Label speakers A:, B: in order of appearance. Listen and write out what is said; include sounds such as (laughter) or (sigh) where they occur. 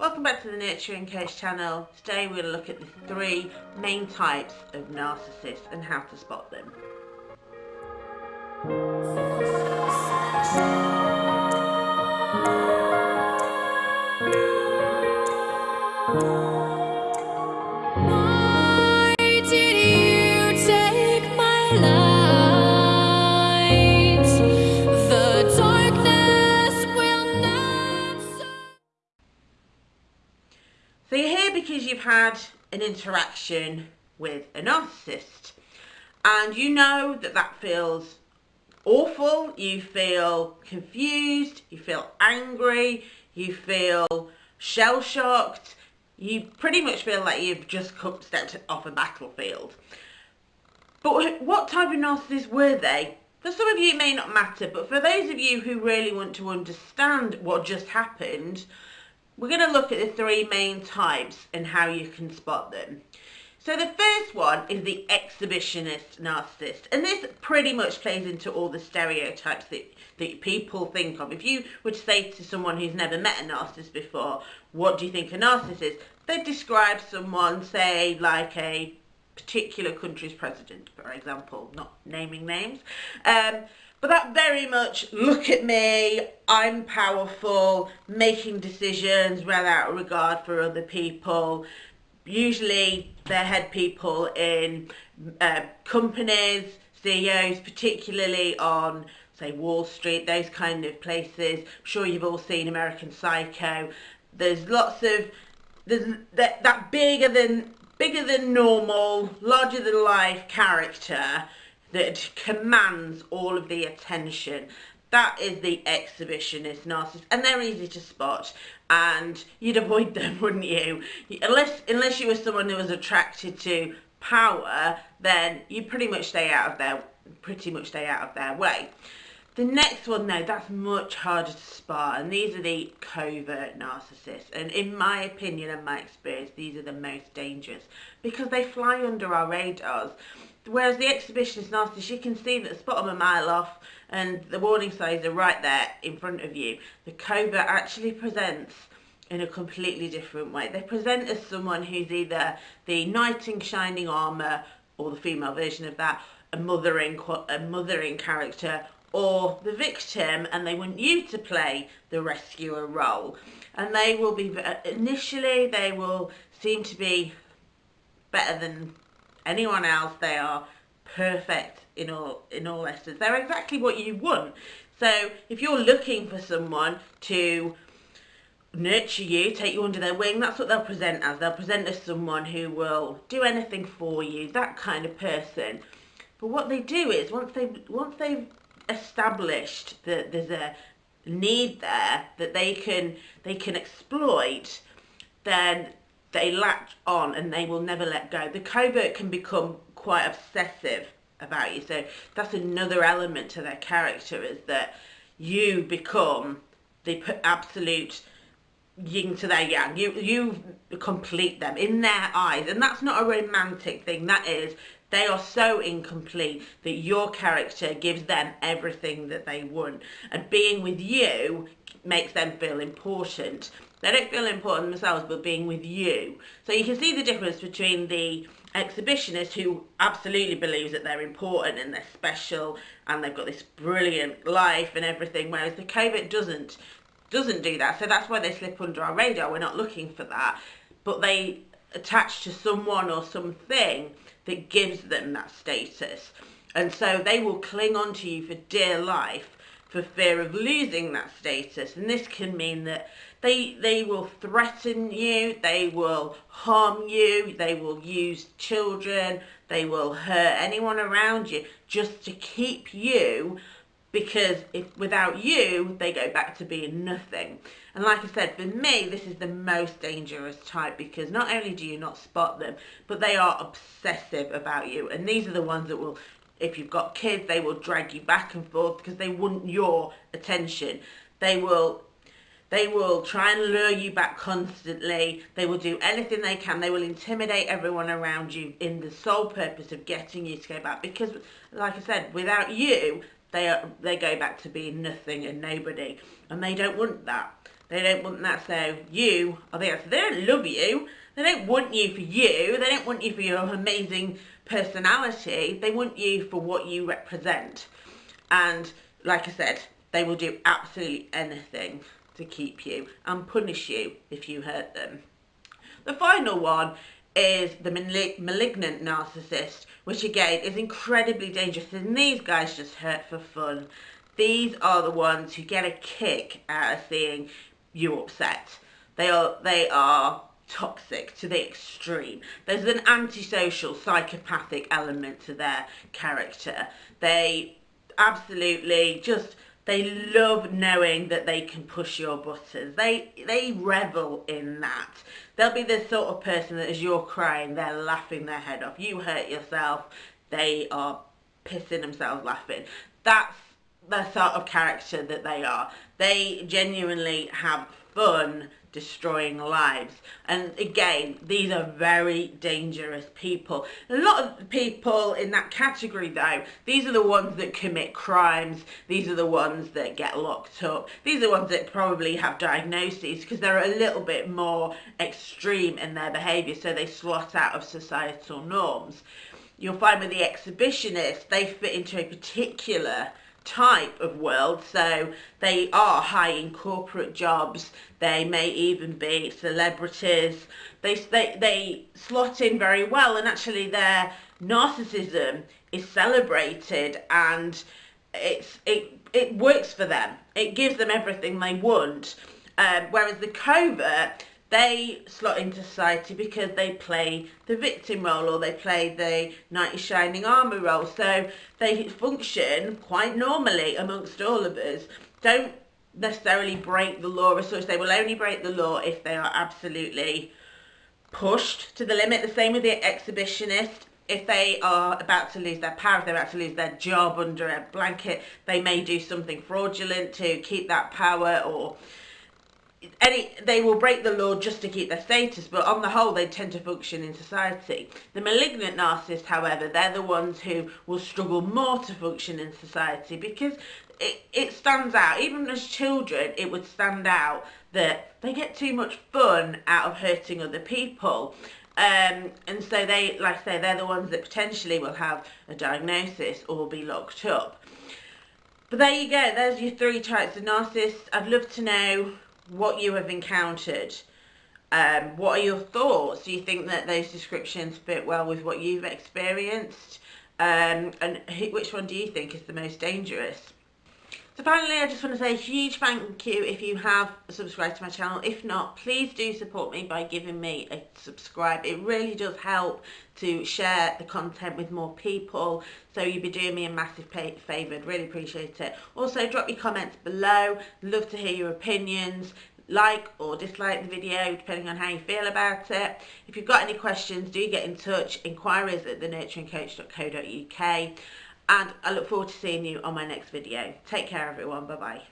A: Welcome back to the Nurturing Coach channel. Today to look at the three main types of narcissists and how to spot them. So you're here because you've had an interaction with a narcissist and you know that that feels awful, you feel confused, you feel angry, you feel shell-shocked, you pretty much feel like you've just stepped off a battlefield. But what type of narcissist were they? For some of you it may not matter, but for those of you who really want to understand what just happened, we're going to look at the three main types and how you can spot them. So the first one is the exhibitionist narcissist. And this pretty much plays into all the stereotypes that, that people think of. If you would say to someone who's never met a narcissist before, what do you think a narcissist is? They'd describe someone, say, like a particular country's president, for example, not naming names. Um, but that very much, look at me, I'm powerful, making decisions without regard for other people. Usually they're head people in uh, companies, CEOs, particularly on say Wall Street, those kind of places. I'm sure you've all seen American Psycho. There's lots of there's that, that bigger than bigger than normal, larger than life character that commands all of the attention. That is the exhibitionist narcissist, and they're easy to spot. And you'd avoid them, (laughs) wouldn't you? Unless, unless you were someone who was attracted to power, then you pretty much stay out of their, pretty much stay out of their way. The next one, though, that's much harder to spot, and these are the covert narcissists. And in my opinion and my experience, these are the most dangerous because they fly under our radars. Whereas the exhibition exhibitionist narcissist, you can see that spot them a mile off and the warning signs are right there in front of you. The covert actually presents in a completely different way. They present as someone who's either the knight in shining armour or the female version of that, a mothering, a mothering character or the victim and they want you to play the rescuer role. And they will be, initially they will seem to be better than anyone else. They are perfect in all in all essence. They're exactly what you want. So if you're looking for someone to nurture you, take you under their wing, that's what they'll present as. They'll present as someone who will do anything for you, that kind of person. But what they do is once they once they've established that there's a need there that they can they can exploit, then they latch on and they will never let go. The covert can become quite obsessive about you. So that's another element to their character is that you become the absolute yin to their yang. You you complete them in their eyes, and that's not a romantic thing. That is, they are so incomplete that your character gives them everything that they want, and being with you makes them feel important. They don't feel important themselves, but being with you. So you can see the difference between the exhibitionist who absolutely believes that they're important and they're special and they've got this brilliant life and everything, whereas the covert doesn't doesn't do that. So that's why they slip under our radar. We're not looking for that. But they attach to someone or something that gives them that status. And so they will cling on to you for dear life for fear of losing that status. And this can mean that they, they will threaten you, they will harm you, they will use children, they will hurt anyone around you just to keep you because if without you they go back to being nothing and like I said for me this is the most dangerous type because not only do you not spot them but they are obsessive about you and these are the ones that will if you've got kids, they will drag you back and forth because they want your attention. They will they will try and lure you back constantly. They will do anything they can. They will intimidate everyone around you in the sole purpose of getting you to go back. Because, like I said, without you, they are, they go back to being nothing and nobody, and they don't want that. They don't want that. So you are the answer. They don't love you. They don't want you for you. They don't want you for your amazing personality. They want you for what you represent. And like I said, they will do absolutely anything to keep you and punish you if you hurt them. The final one is the malignant narcissist, which again is incredibly dangerous. And these guys just hurt for fun. These are the ones who get a kick out of seeing you upset. They are they are toxic to the extreme. There's an antisocial, psychopathic element to their character. They absolutely just they love knowing that they can push your buttons. They they revel in that. They'll be the sort of person that as you're crying, they're laughing their head off. You hurt yourself, they are pissing themselves laughing. That's the sort of character that they are. They genuinely have fun destroying lives. And again, these are very dangerous people. A lot of people in that category though, these are the ones that commit crimes, these are the ones that get locked up, these are the ones that probably have diagnoses because they're a little bit more extreme in their behaviour so they slot out of societal norms. You'll find with the exhibitionists, they fit into a particular type of world. So they are high in corporate jobs. They may even be celebrities. They, they, they slot in very well and actually their narcissism is celebrated and it's, it, it works for them. It gives them everything they want. Um, whereas the covert they slot into society because they play the victim role or they play the knight in shining armour role. So they function quite normally amongst all of us. Don't necessarily break the law as such. They will only break the law if they are absolutely pushed to the limit. The same with the exhibitionist. If they are about to lose their power, if they're about to lose their job under a blanket, they may do something fraudulent to keep that power or any they will break the law just to keep their status but on the whole they tend to function in society. The malignant narcissist however they're the ones who will struggle more to function in society because it, it stands out. Even as children it would stand out that they get too much fun out of hurting other people. Um, and so they like I say they're the ones that potentially will have a diagnosis or be locked up. But there you go. There's your three types of narcissists. I'd love to know what you have encountered. Um, what are your thoughts? Do you think that those descriptions fit well with what you've experienced? Um, and which one do you think is the most dangerous? So finally, I just want to say a huge thank you if you have subscribed to my channel. If not, please do support me by giving me a subscribe. It really does help to share the content with more people. So you'd be doing me a massive favour. I'd really appreciate it. Also, drop your comments below. Love to hear your opinions like or dislike the video depending on how you feel about it. If you've got any questions, do get in touch. Inquiries at thenurturingcoach.co.uk and I look forward to seeing you on my next video. Take care everyone, bye bye.